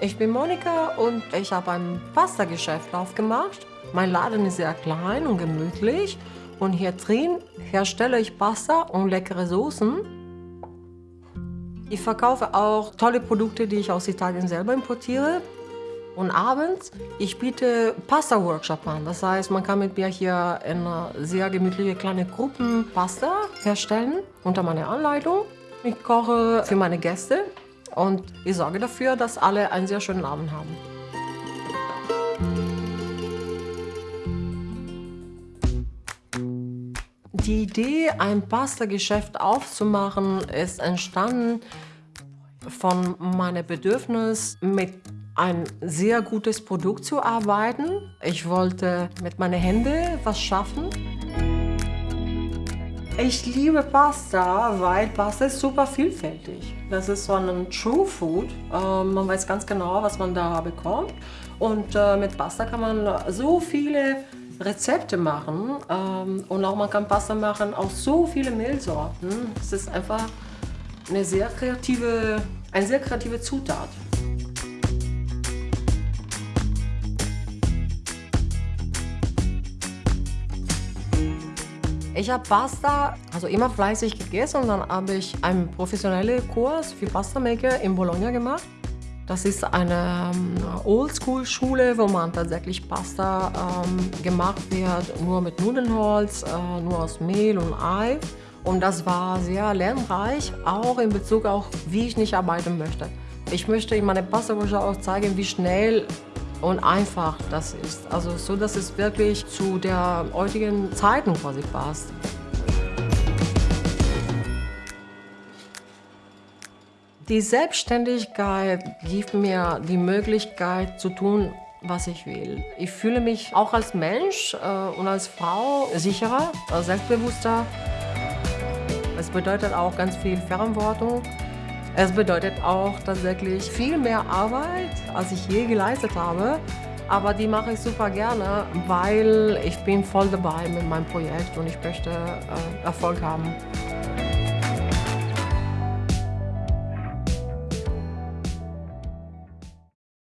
Ich bin Monika und ich habe ein Pasta-Geschäft aufgemacht. Mein Laden ist sehr klein und gemütlich und hier drin herstelle ich Pasta und leckere Soßen. Ich verkaufe auch tolle Produkte, die ich aus Italien selber importiere. Und abends, ich biete Pasta-Workshop an. Das heißt, man kann mit mir hier in sehr gemütliche kleine Gruppen Pasta herstellen unter meiner Anleitung. Ich koche für meine Gäste und ich sorge dafür, dass alle einen sehr schönen Abend haben. Die Idee, ein Pasta-Geschäft aufzumachen, ist entstanden von meinem Bedürfnis, mit ein sehr gutes Produkt zu arbeiten. Ich wollte mit meinen Händen was schaffen. Ich liebe Pasta, weil Pasta ist super vielfältig. Das ist so ein True Food. Äh, man weiß ganz genau, was man da bekommt. Und äh, mit Pasta kann man so viele Rezepte machen. Ähm, und auch man kann Pasta machen aus so vielen Mehlsorten. Es ist einfach eine sehr kreative, eine sehr kreative Zutat. Ich habe Pasta also immer fleißig gegessen und dann habe ich einen professionellen Kurs für Pasta Maker in Bologna gemacht. Das ist eine ähm, Oldschool-Schule, wo man tatsächlich Pasta ähm, gemacht wird, nur mit Nudelholz, äh, nur aus Mehl und Ei. Und das war sehr lernreich, auch in Bezug auf, wie ich nicht arbeiten möchte. Ich möchte in meiner Pasta-Workshop auch zeigen, wie schnell und einfach das ist. Also so, dass es wirklich zu der heutigen Zeiten quasi passt. Die Selbstständigkeit gibt mir die Möglichkeit zu tun, was ich will. Ich fühle mich auch als Mensch äh, und als Frau sicherer, äh, selbstbewusster. Es bedeutet auch ganz viel Verantwortung. Es bedeutet auch tatsächlich viel mehr Arbeit, als ich je geleistet habe. Aber die mache ich super gerne, weil ich bin voll dabei mit meinem Projekt und ich möchte äh, Erfolg haben.